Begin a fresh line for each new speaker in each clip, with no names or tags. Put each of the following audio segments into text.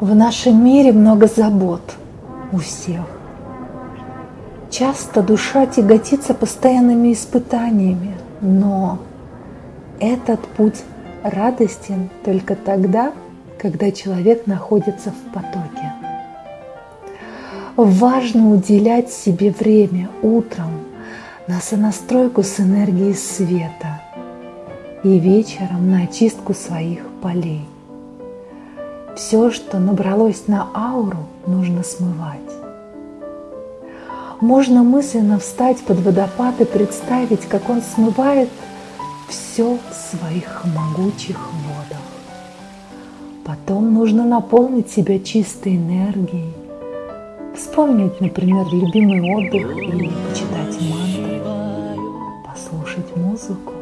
В нашем мире много забот у всех. Часто душа тяготится постоянными испытаниями, но этот путь радостен только тогда, когда человек находится в потоке. Важно уделять себе время утром на сонастройку с энергией света и вечером на очистку своих полей. Все, что набралось на ауру, нужно смывать. Можно мысленно встать под водопад и представить, как он смывает все в своих могучих водах. Потом нужно наполнить себя чистой энергией, вспомнить, например, любимый отдых или почитать мантры, послушать музыку.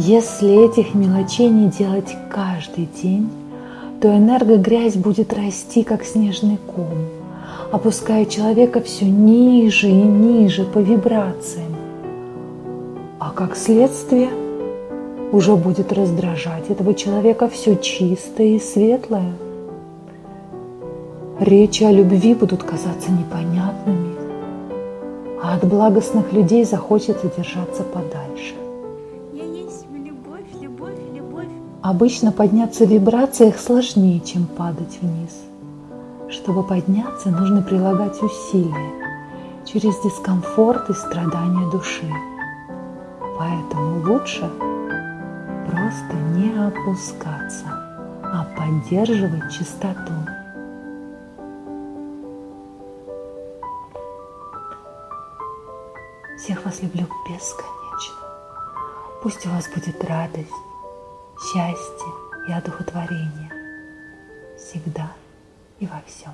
Если этих мелочей не делать каждый день, то энергогрязь будет расти, как снежный ком, опуская человека все ниже и ниже по вибрациям. А как следствие уже будет раздражать этого человека все чистое и светлое. Речи о любви будут казаться непонятными, а от благостных людей захочется держаться подальше. Обычно подняться в вибрациях сложнее, чем падать вниз. Чтобы подняться, нужно прилагать усилия через дискомфорт и страдания души. Поэтому лучше просто не опускаться, а поддерживать чистоту. Всех вас люблю бесконечно. Пусть у вас будет радость, счастье и одухотворение всегда и во всем.